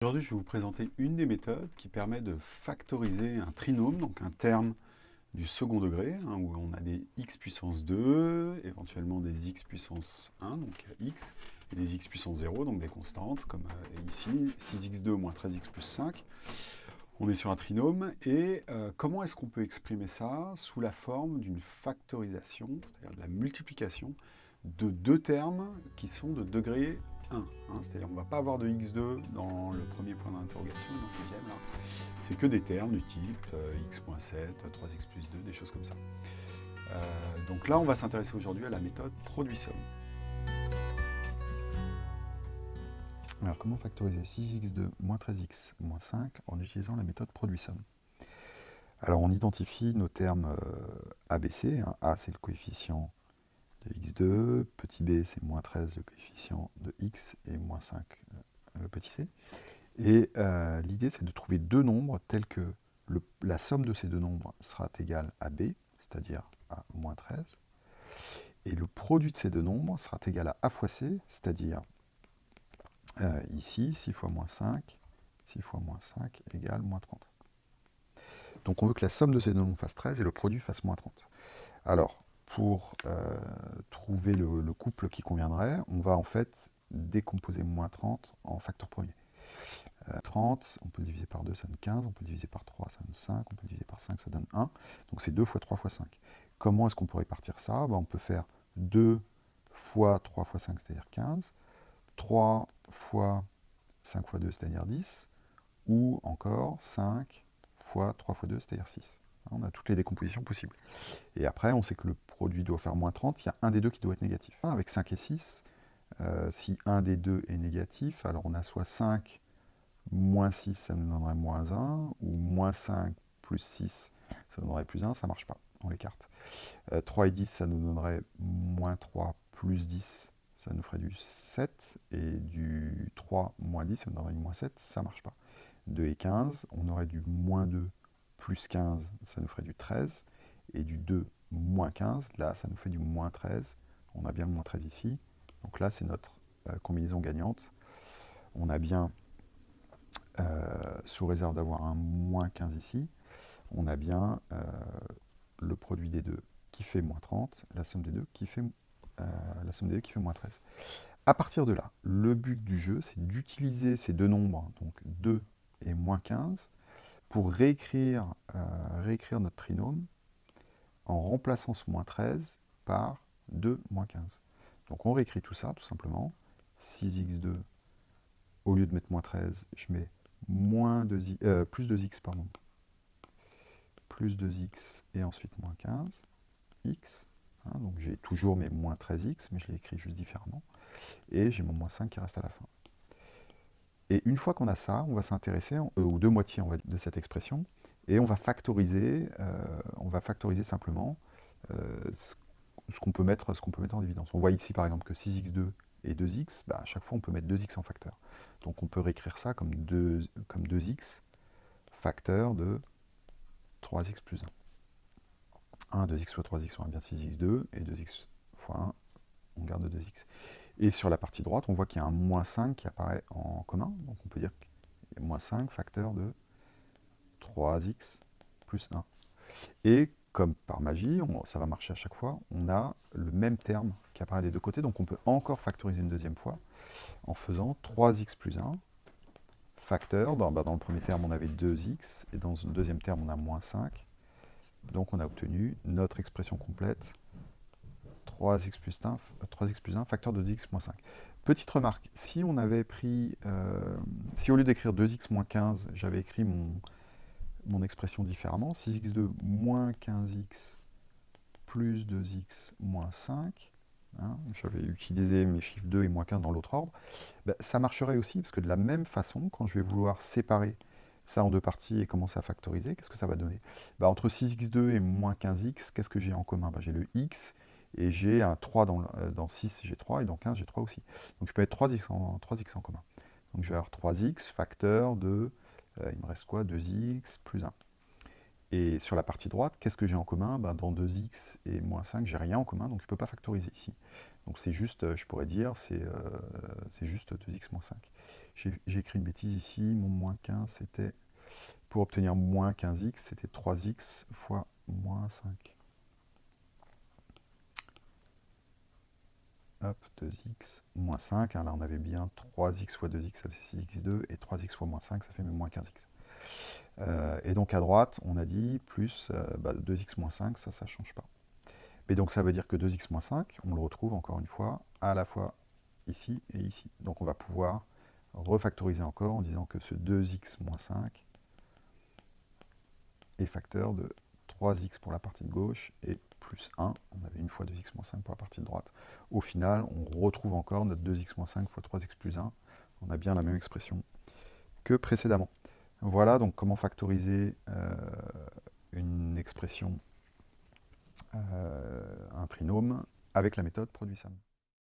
Aujourd'hui, je vais vous présenter une des méthodes qui permet de factoriser un trinôme, donc un terme du second degré, hein, où on a des x puissance 2, éventuellement des x puissance 1, donc x, et des x puissance 0, donc des constantes, comme euh, ici, 6x2 moins 13x plus 5. On est sur un trinôme, et euh, comment est-ce qu'on peut exprimer ça sous la forme d'une factorisation, c'est-à-dire de la multiplication de deux termes qui sont de degré 1. Hein, C'est-à-dire on ne va pas avoir de x2 dans le premier point d'interrogation, dans le deuxième. C'est que des termes du type euh, x.7, 3x plus 2, des choses comme ça. Euh, donc là, on va s'intéresser aujourd'hui à la méthode produit-somme. Alors, comment factoriser 6x2 moins 13x moins 5 en utilisant la méthode produit-somme? Alors, on identifie nos termes euh, ABC. Hein. A, c'est le coefficient de x2, petit b c'est moins 13 le coefficient de x et moins 5 euh, le petit c. Et euh, l'idée c'est de trouver deux nombres tels que la somme de ces deux nombres sera égale à b, c'est-à-dire à moins 13, et le produit de ces deux nombres sera égal à a fois c, c'est-à-dire euh, ici 6 fois moins 5, 6 fois moins 5 égale moins 30. Donc on veut que la somme de ces deux nombres fasse 13 et le produit fasse moins 30. Alors, pour euh, trouver le, couple qui conviendrait, on va en fait décomposer moins 30 en facteur premier. 30, euh, on peut le diviser par 2, ça donne 15, on peut le diviser par 3, ça donne 5, on peut le diviser par 5, ça donne 1. Donc c'est 2 fois 3 fois 5. Comment est-ce qu'on pourrait partir ça? Ben, On peut faire 2 fois 3 fois 5, c'est-à-dire 15, 3 fois 5 fois 2, c'est-à-dire 10, ou encore 5 fois 3 fois 2, c'est-à-dire 6. On a toutes les décompositions possibles. Et après, on sait que le produit doit faire moins 30, il y a un des deux qui doit être négatif. Avec 5 et 6, euh, si un des deux est négatif, alors on a soit 5 moins 6, ça nous donnerait moins 1, ou moins 5 plus 6, ça donnerait plus 1, ça ne marche pas, on l'écarte. Euh, 3 et 10, ça nous donnerait moins 3 plus 10, ça nous ferait du 7, et du 3 moins 10, ça nous donnerait du moins 7, ça ne marche pas. 2 et 15, on aurait du moins 2 plus 15, ça nous ferait du 13, et du 2 moins 15, là ça nous fait du moins 13, on a bien le moins 13 ici, donc là c'est notre euh, combinaison gagnante, on a bien, euh, sous réserve d'avoir un moins 15 ici, on a bien euh, le produit des deux qui fait moins 30, la somme des deux qui fait, la somme des deux qui fait moins 13. À partir de là, le but du jeu, c'est d'utiliser ces deux nombres, donc 2 et moins 15, pour réécrire, euh, réécrire notre trinôme en remplaçant ce moins 13 par 2 moins 15. Donc on réécrit tout ça, tout simplement. 6x2, au lieu de mettre moins 13, je mets moins 2 euh, plus 2x, pardon. Plus 2x et ensuite moins 15, x. Hein, donc j'ai toujours mes moins 13x, mais je l'ai écrit juste différemment. Et j'ai mon moins 5 qui reste à la fin. Et une fois qu'on a ça, on va s'intéresser euh, aux deux moitiés de cette expression, et on va factoriser, euh, on va factoriser simplement euh, ce, qu'on peut, mettre, peut mettre en évidence. On voit ici par exemple que 6x2 et 2x, bah, à chaque fois on peut mettre 2x en facteur. Donc on peut réécrire ça comme, 2, comme 2x facteur de 3x plus 1. 1, 2x fois 3x, on a bien 6x2, et 2x fois 1, on garde 2x. Et sur la partie droite, on voit qu'il y a un moins 5 qui apparaît en commun. Donc on peut dire qu'il y a moins 5 facteur de 3x plus 1. Et comme par magie, ça va marcher à chaque fois, on a le même terme qui apparaît des deux côtés. Donc on peut encore factoriser une deuxième fois en faisant 3x plus 1 facteur. Dans, bah, dans le premier terme, on avait 2x, et dans le deuxième terme, on a moins 5. Donc on a obtenu notre expression complète 3x plus 1, 3x plus 1 facteur de 2x moins 5. Petite remarque, si on avait pris, euh, si au lieu d'écrire 2x moins 15, j'avais écrit mon, mon expression différemment, 6x2 moins 15x plus 2x moins 5, hein, j'avais utilisé mes chiffres 2 et moins 15 dans l'autre ordre, ben, ça marcherait aussi, parce que de la même façon, quand je vais vouloir séparer ça en deux parties et commencer à factoriser, qu'est-ce que ça va donner? Ben, Entre 6x2 et moins 15x, qu'est-ce que j'ai en commun? Ben, J'ai le x et j'ai un 3 dans, euh, dans 6, j'ai 3, et dans 15, j'ai 3 aussi. Donc je peux être 3x en, 3x en commun. Donc je vais avoir 3x facteur de, euh, il me reste quoi? 2x plus 1. Et sur la partie droite, qu'est-ce que j'ai en commun? Ben, Dans 2x et moins 5, j'ai rien en commun, donc je ne peux pas factoriser ici. Donc c'est juste, euh, je pourrais dire, c'est juste 2x moins 5. J'ai écrit une bêtise ici, mon moins 15 c'était, pour obtenir moins 15x, c'était 3x fois moins 5. Hop, 2x, moins 5. Hein, là, on avait bien 3x fois 2x, ça fait 6x2, et 3x fois moins 5, ça fait moins 15x. Euh, et donc à droite, on a dit plus 2x euh, bah, moins 5, ça, ça ne change pas. Mais donc ça veut dire que 2x moins 5, on le retrouve encore une fois, à la fois ici et ici. Donc on va pouvoir refactoriser encore en disant que ce 2x moins 5 est facteur de 3x pour la partie de gauche et plus 1, on avait une fois 2x moins 5 pour la partie de droite. Au final, on retrouve encore notre 2x moins 5 fois 3x plus 1. On a bien la même expression que précédemment. Voilà donc comment factoriser euh, une expression, euh, un trinôme, avec la méthode produit-somme.